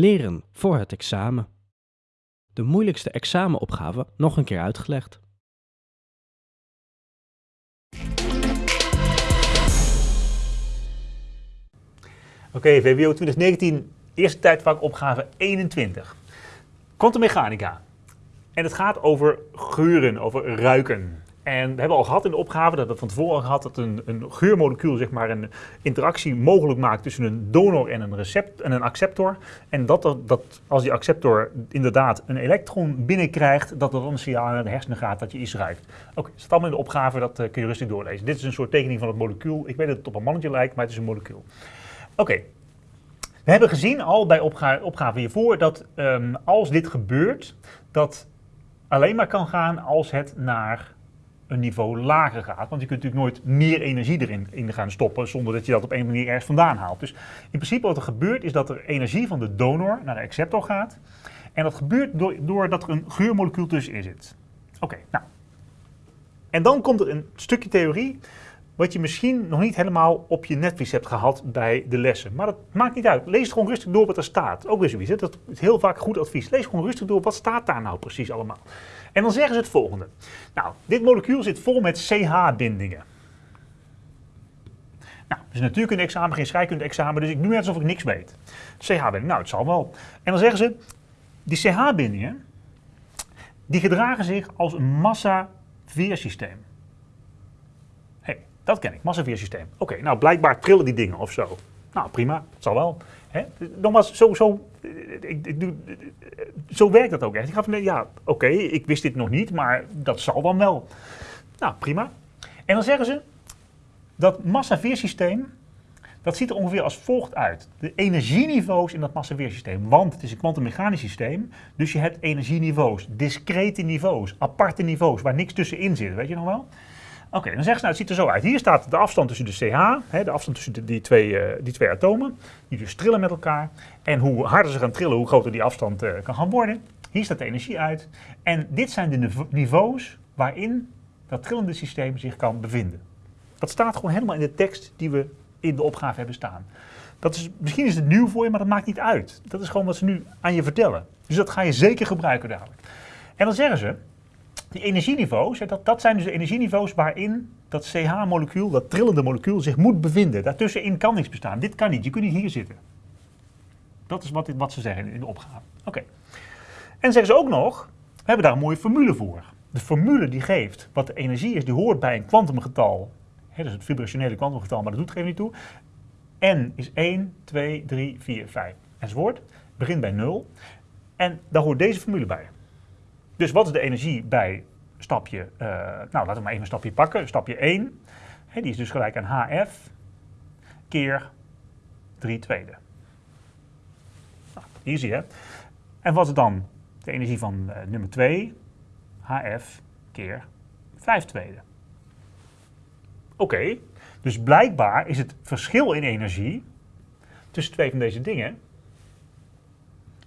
Leren voor het examen. De moeilijkste examenopgave nog een keer uitgelegd. Oké, VWO 2019, eerste tijdvak opgave 21. Quantummechanica. En het gaat over geuren, over ruiken. En we hebben al gehad in de opgave, dat we van tevoren gehad, dat een, een geurmolecuul zeg maar een interactie mogelijk maakt tussen een donor en een, recept, en een acceptor. En dat, dat als die acceptor inderdaad een elektron binnenkrijgt, dat er dan een signaal naar de hersenen gaat dat je iets ruikt. Oké, staat allemaal in de opgave, dat eh, kun je rustig doorlezen. Dit is een soort tekening van het molecuul. Ik weet dat het op een mannetje lijkt, maar het is een molecuul. Oké. We hebben gezien al bij opga opgave hiervoor dat ehm, als dit gebeurt, dat alleen maar kan gaan als het naar een niveau lager gaat. Want je kunt natuurlijk nooit meer energie erin in gaan stoppen zonder dat je dat op een manier ergens vandaan haalt. Dus in principe wat er gebeurt is dat er energie van de donor naar de acceptor gaat. En dat gebeurt door, doordat er een geurmolecuul tussenin zit. Oké, nou. En dan komt er een stukje theorie wat je misschien nog niet helemaal op je netvlies hebt gehad bij de lessen. Maar dat maakt niet uit. Lees gewoon rustig door wat er staat. Ook weer zoiets. hè. Dat is heel vaak goed advies. Lees gewoon rustig door wat staat daar nou precies allemaal. En dan zeggen ze het volgende. Nou, dit molecuul zit vol met CH-bindingen. Nou, het is natuurlijk een examen, geen scheikunde-examen, dus ik doe net alsof ik niks weet. CH-binding, nou, het zal wel. En dan zeggen ze, die CH-bindingen, die gedragen zich als een massa-veersysteem. Dat ken ik, massaveersysteem. Oké, nou blijkbaar trillen die dingen of zo. Nou, prima, het zal wel. Nogmaals, zo, zo, eh, ik, doe, eh, zo werkt dat ook echt. Ik ga van, ja, oké, ik wist dit nog niet, maar dat zal dan wel. Nou, prima. En dan zeggen ze, dat massaveersysteem, dat ziet er ongeveer als volgt uit. De energieniveaus in dat massaveersysteem, want het is een kwantummechanisch systeem, dus je hebt energieniveaus, discrete niveaus, aparte niveaus, waar niks tussenin zit, weet je nog wel? Oké, dan zeggen ze nou, het ziet er zo uit. Hier staat de afstand tussen de CH, hè, de afstand tussen die, twee, eh, die twee atomen, die dus trillen met elkaar. En hoe harder ze gaan trillen, hoe groter die afstand eh, kan gaan worden. Hier staat de energie uit. En dit zijn de nive- niveaus waarin dat trillende systeem zich kan bevinden. Dat staat gewoon helemaal in de tekst die we in de opgave hebben staan. Dat is, misschien is het nieuw voor je, maar dat maakt niet uit. Dat is gewoon wat ze nu aan je vertellen. Dus dat ga je zeker gebruiken dadelijk. En dan zeggen ze, die energieniveaus, dat, dat zijn dus de energieniveaus waarin dat CH-molecuul, dat trillende molecuul, zich moet bevinden. Daartussenin kan niks bestaan. Dit kan niet. Je kunt niet hier zitten. Dat is wat, wat ze zeggen in de opgave. Oké. En zeggen ze ook nog, we hebben daar een mooie formule voor. De formule die geeft wat de energie is, die hoort bij een kwantumgetal. Hè, dus het vibrationele kwantumgetal, maar dat doet even niet toe. N is 1, 2, 3, 4, 5 enzovoort. Begint bij 0. En daar hoort deze formule bij. Dus wat is de energie bij stapje, eh, nou laten we maar even een stapje pakken, stapje 1. Hè, die is dus gelijk aan HF keer 3 tweede. Nou, easy hè. En wat is dan de energie van eh, nummer 2? HF keer 5 tweede. Oké, dus blijkbaar is het verschil in energie tussen twee van deze dingen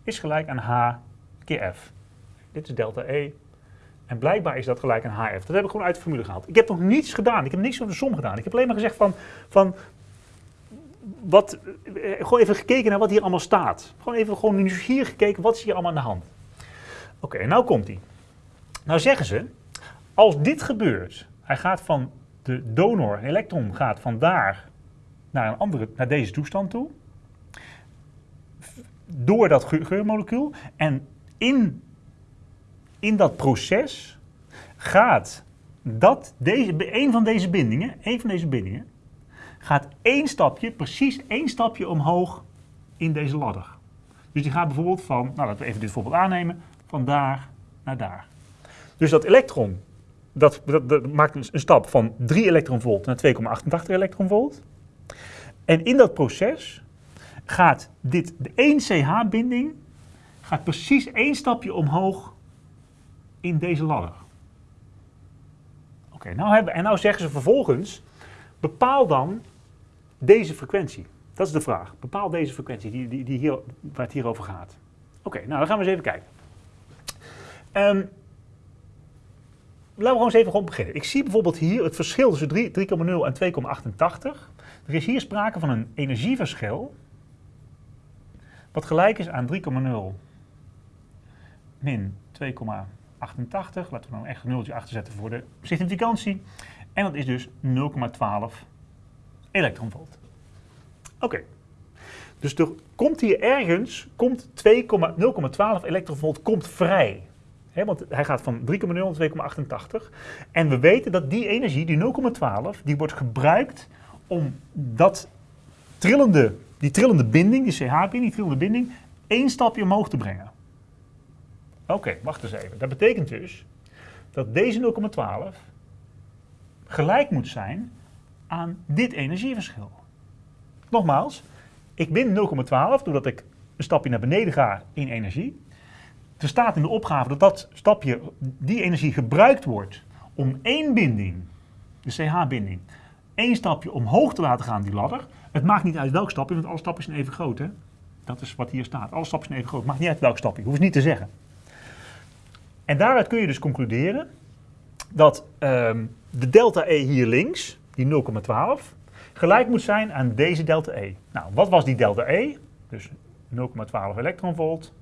is gelijk aan H keer F. Dit is delta E. En blijkbaar is dat gelijk aan HF. Dat heb ik gewoon uit de formule gehaald. Ik heb nog niets gedaan. Ik heb niks over de som gedaan. Ik heb alleen maar gezegd van, van wat, eh, gewoon even gekeken naar wat hier allemaal staat. Gewoon even gewoon nieuwsgierig gekeken, wat is hier allemaal aan de hand. Oké, en nou komt hij. Nou zeggen ze, als dit gebeurt, hij gaat van de donor, een elektron gaat van daar naar, een andere, naar deze toestand toe, door dat geur- geurmolecuul, en in, in dat proces gaat dat deze, een van deze bindingen, een van deze bindingen, gaat één stapje, precies één stapje omhoog in deze ladder. Dus die gaat bijvoorbeeld van, nou laten we even dit voorbeeld aannemen, van daar naar daar. Dus dat elektron, dat, dat, maakt een, een stap van 3 elektronvolt naar 2,88 elektronvolt. En in dat proces gaat dit, de 1 CH-binding, gaat precies één stapje omhoog in deze ladder. Oké, nou hebben, en nou zeggen ze vervolgens, bepaal dan deze frequentie. Dat is de vraag. Bepaal deze frequentie die, die, die hier, waar het hier over gaat. Oké, nou dan gaan we eens even kijken. Ehm, laten we gewoon eens even gewoon beginnen. Ik zie bijvoorbeeld hier het verschil tussen 3 3,0 en 2,88. Er is hier sprake van een energieverschil wat gelijk is aan 3,0 min 2,88. Laten we nou echt een nultje achter zetten voor de significantie. En dat is dus 0,12 elektronvolt. Oké. Dus er komt hier ergens, komt 0,12 elektronvolt komt vrij. He, want hij gaat van 3,0 naar 2,88. En we weten dat die energie, die 0,12, die wordt gebruikt om dat trillende, die trillende binding, die CH-binding, die trillende binding, één stapje omhoog te brengen. Oké, wacht eens even. Dat betekent dus dat deze 0,12 gelijk moet zijn aan dit energieverschil. Nogmaals, ik bin 0,12 doordat ik een stapje naar beneden ga in energie. Er staat in de opgave dat dat stapje, die energie gebruikt wordt om één binding, de CH-binding, één stapje omhoog te laten gaan, die ladder. Het maakt niet uit welk stapje, want alle stapjes zijn even groot. Hè? Dat is wat hier staat. Alle stapjes zijn even groot. Het maakt niet uit welk stapje. Hoef je niet te zeggen. En daaruit kun je dus concluderen dat um, de delta E hier links, die 0,12, gelijk moet zijn aan deze delta E. Nou, wat was die delta E? Dus 0,12 elektronvolt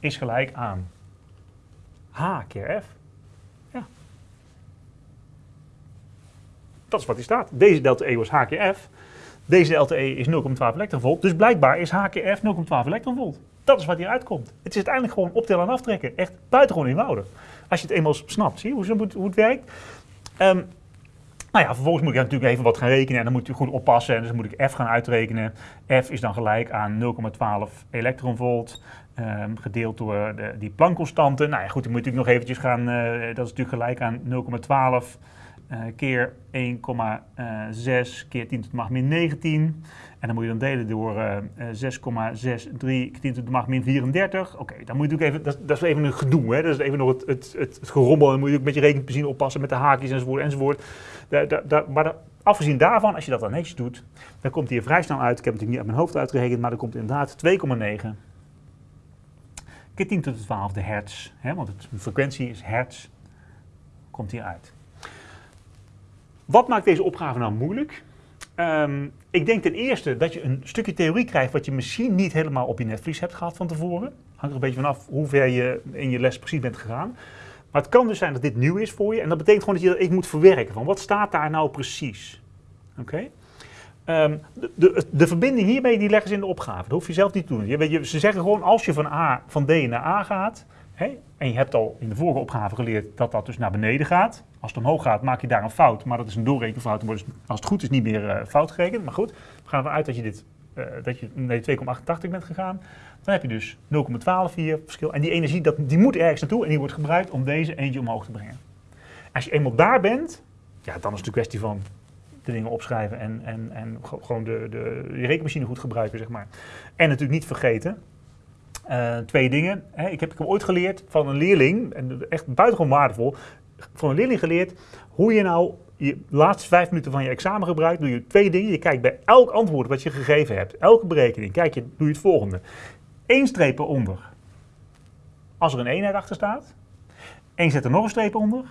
is gelijk aan H keer F. Ja. Dat is wat hier staat. Deze delta E was H keer F. Deze delta E is 0,12 elektronvolt. Dus blijkbaar is H keer F 0,12 elektronvolt. Dat is wat hier uitkomt. Het is uiteindelijk gewoon optellen en aftrekken. Echt buitengewoon eenvoudig. Als je het eenmaal snapt, zie je hoe, hoe het werkt. Um, nou ja, vervolgens moet ik natuurlijk even wat gaan rekenen en dan moet je goed oppassen. En dus moet ik F gaan uitrekenen. F is dan gelijk aan 0,12 elektronvolt um, gedeeld door de, die Planck-constante. Nou ja, goed, dan moet ik nog eventjes gaan, uh, dat is natuurlijk gelijk aan 0,12 uh, keer 1,6 keer 10 tot de macht min 19. En dan moet je dan delen door uh, 6,63 10 tot de macht min 34. Oké, dan moet je natuurlijk even, dat, dat, is even een gedoe, hè? dat is even nog het, het, het, gerommel. Dan moet je ook met je rekenpenzine oppassen met de haakjes enzovoort enzovoort. Da, da, maar afgezien daarvan, als je dat dan netjes doet, dan komt hier vrij snel uit. Ik heb het natuurlijk niet uit mijn hoofd uitgerekend, maar dan komt inderdaad 2,9 keer 10 tot de 12 de hertz, hè, want de frequentie is hertz, komt hier uit. Wat maakt deze opgave nou moeilijk? Um, ik denk ten eerste dat je een stukje theorie krijgt wat je misschien niet helemaal op je netvlies hebt gehad van tevoren. Hangt er een beetje vanaf hoe ver je in je les precies bent gegaan. Maar het kan dus zijn dat dit nieuw is voor je. En dat betekent gewoon dat je dat moet verwerken. Van wat staat daar nou precies? Oké? Um, de, de, de, verbinding hiermee die leggen ze in de opgave. Dat hoef je zelf niet te doen. Je, weet, je, ze zeggen gewoon als je van, A, van D naar A gaat. En je hebt al in de vorige opgave geleerd dat dat dus naar beneden gaat. Als het omhoog gaat, maak je daar een fout. Maar dat is een doorrekenfout. Dus, als het goed is niet meer uh, fout gerekend. Maar goed, we gaan ervan uit dat je, dit, uh, dat je naar 2,88 bent gegaan. Dan heb je dus 0,12 hier verschil. En die energie dat, die moet ergens naartoe en die wordt gebruikt om deze eentje omhoog te brengen. Als je eenmaal daar bent, ja, dan is het een kwestie van de dingen opschrijven en, en, en gewoon de, de, de rekenmachine goed gebruiken, zeg maar. En natuurlijk niet vergeten, uh, twee dingen. Hè. Ik, heb, ik heb ooit geleerd van een leerling, en echt buitengewoon waardevol, van een leerling geleerd hoe je nou je laatste vijf minuten van je examen gebruikt. Doe je twee dingen. Je kijkt bij elk antwoord wat je gegeven hebt, elke berekening, kijk je, doe je het volgende. Eén streep eronder als er een eenheid achter staat. En zet er nog een streep onder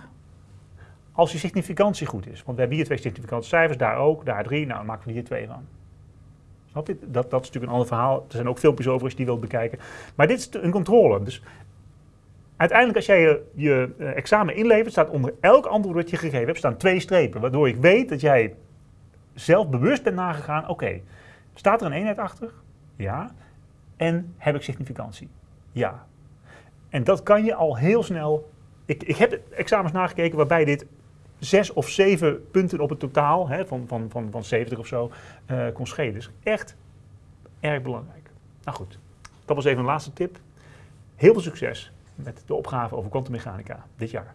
als je significantie goed is. Want we hebben hier twee significante cijfers, daar ook, daar drie. Nou, dan maken we hier twee van. Snap je? Dat, dat is natuurlijk een ander verhaal. Er zijn ook filmpjes over als je die wilt bekijken. Maar dit is een controle. Dus uiteindelijk als jij je, je uh, examen inlevert, staat onder elk antwoord dat je gegeven hebt, staan twee strepen. Waardoor ik weet dat jij zelf bewust bent nagegaan, oké, staat er een eenheid achter? Ja. En heb ik significantie? Ja. En dat kan je al heel snel... Ik, ik heb examens nagekeken waarbij dit zes of zeven punten op het totaal, hè, van, van, van, van 70 of zo, uh, kon schelen. Dus echt erg belangrijk. Nou goed, dat was even een laatste tip. Heel veel succes met de opgave over kwantummechanica dit jaar.